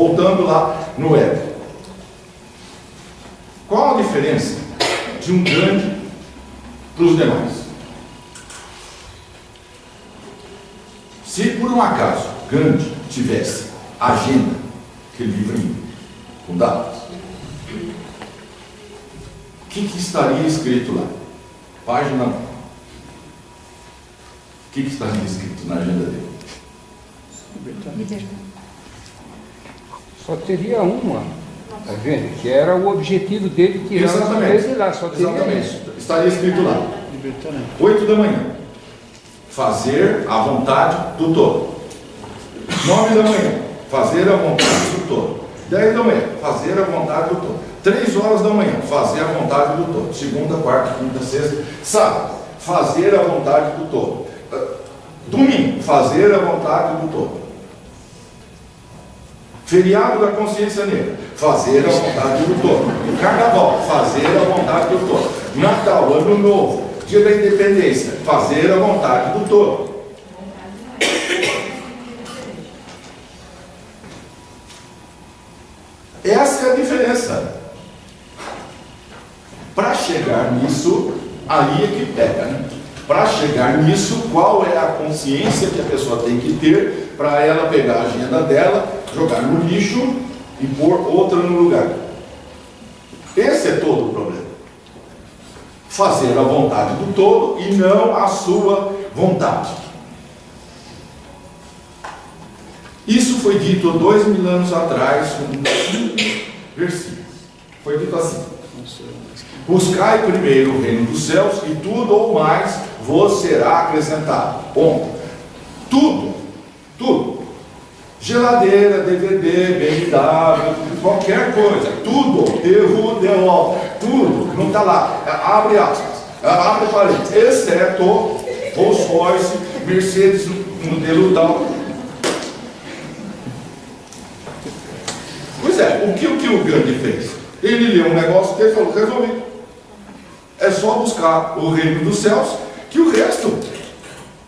Voltando lá no ego. Qual a diferença de um Gandhi para os demais? Se por um acaso Gandhi tivesse agenda, aquele livrinho com datas, o que, que estaria escrito lá? Página 1. O que, que estaria escrito na agenda dele? Só teria uma, tá vendo? Que era o objetivo dele tirar Exatamente. ingleses lá, só teria Exatamente. isso. Estaria escrito lá. Libertando. 8 da manhã. Fazer a vontade do todo. 9 da manhã. Fazer a vontade do todo. 10 da manhã. Fazer a vontade do todo. 3 horas da manhã. Fazer a vontade do todo. Segunda, quarta, quinta, sexta. Sábado. Fazer a vontade do todo. Ah, Domingo. Fazer a vontade do todo. Feriado da consciência negra, fazer a vontade do todo. Carnaval, fazer a vontade do todo. Natal, Ano Novo, Dia da Independência, fazer a vontade do todo. Essa é a diferença. Para chegar nisso, aí é que pega, né? Para chegar nisso, qual é a consciência que a pessoa tem que ter para ela pegar a agenda dela, jogar no lixo e pôr outra no lugar? Esse é todo o problema. Fazer a vontade do todo e não a sua vontade. Isso foi dito dois mil anos atrás, com cinco versículos. Foi dito assim: Buscai primeiro o reino dos céus e tudo ou mais vos será acrescentado. Ponto. Tudo, tudo. Geladeira, DVD, BMW, qualquer coisa, tudo, erro, deu, tudo, não está lá. Abre aspas, abre parênteses, exceto Rolls Royce, Mercedes, modelo tal. Pois é, o que o, que o Gandhi fez? Ele leu um negócio dele e falou, resolvi. É só buscar o reino dos céus, que o resto